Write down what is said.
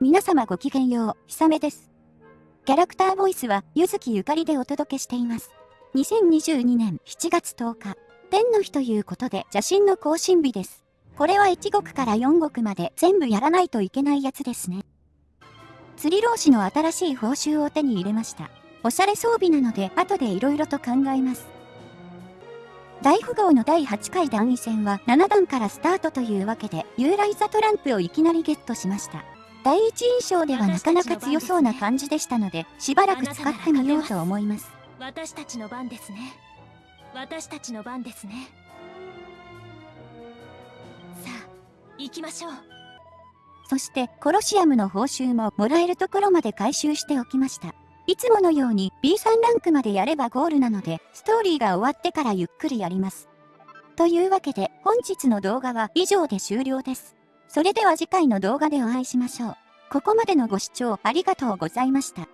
皆様ごきげんよう、ひさめです。キャラクターボイスは、ゆずきゆかりでお届けしています。2022年7月10日、天の日ということで写真の更新日です。これは1国から4国まで全部やらないといけないやつですね。釣り老師の新しい報酬を手に入れました。おしゃれ装備なので後で色々と考えます。大富豪の第8回段位戦は7段からスタートというわけで、ユーライザトランプをいきなりゲットしました。第一印象ではなかなか強そうな感じでしたので、しばらく使ってみようと思います。私たちの番ですね。私たちの番ですね。さあ、行きましょう。そして、コロシアムの報酬ももらえるところまで回収しておきました。いつものように B3 ランクまでやればゴールなので、ストーリーが終わってからゆっくりやります。というわけで、本日の動画は以上で終了です。それでは次回の動画でお会いしましょう。ここまでのご視聴ありがとうございました。